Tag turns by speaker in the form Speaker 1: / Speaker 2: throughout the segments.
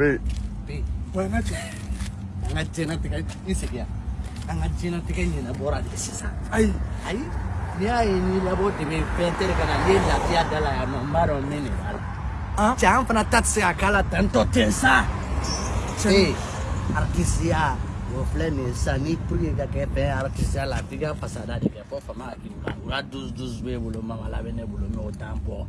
Speaker 1: P. Wangaje. Wangaje na tika isikia. Wangaje na tika ni
Speaker 2: na bora di sisa. Ai.
Speaker 1: Ai. Nia ni la bote me pentere kana le la tia dala ya mambaro mene wala. Ah. Sih, pana
Speaker 2: tatse
Speaker 1: akala
Speaker 2: tanto tensa. Ei.
Speaker 1: Artisia. Wo flene sani
Speaker 2: priye ga ke pe artisia la
Speaker 1: tiga
Speaker 2: pasada de ke po fama
Speaker 1: ki ka. Ura dus dus be bulo mama la bene
Speaker 2: bulo
Speaker 1: me
Speaker 2: otampo.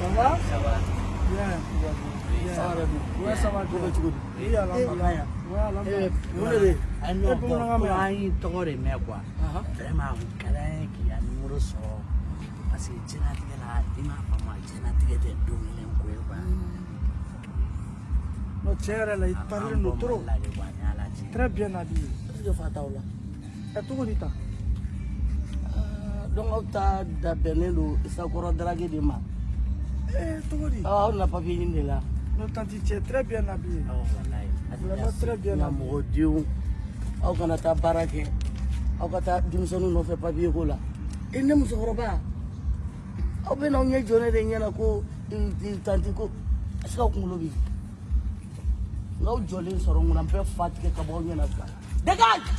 Speaker 2: Ça va Bien. Ça va Ouais, ça Iya, Oui, iya, Ouais, alhamdulillah. Ah non,
Speaker 1: pour un tour de mer, quoi. Vraiment, un câlin qui a numéro sort. Parce que jɛnatigɛ la i m'a faamu jɛnatigɛ tɛ don kelen ko ye quoi.
Speaker 2: Non, tiɲɛ yɛrɛ la i parilen don trop. Très bien, Nabi.
Speaker 1: Jɔ fa t'aw la.
Speaker 2: Ɛ cogo di
Speaker 1: tan? aw na papiye ɲini de la ah,
Speaker 2: oh,
Speaker 1: ah, mɔgɔdenw aw kana taa baara kɛ aw ka taa denmisɛnu nɔfɛ papiye ko la i ne musokɔrɔba aw bɛ n'aw ɲɛ jɔ ne de ɲɛna ko tanti ko ase ka kunkolo bɛ yen n'aw jɔlen sɔrɔ ŋuna n bɛ fa tigɛ ka bɔ aw ɲɛna sa dégage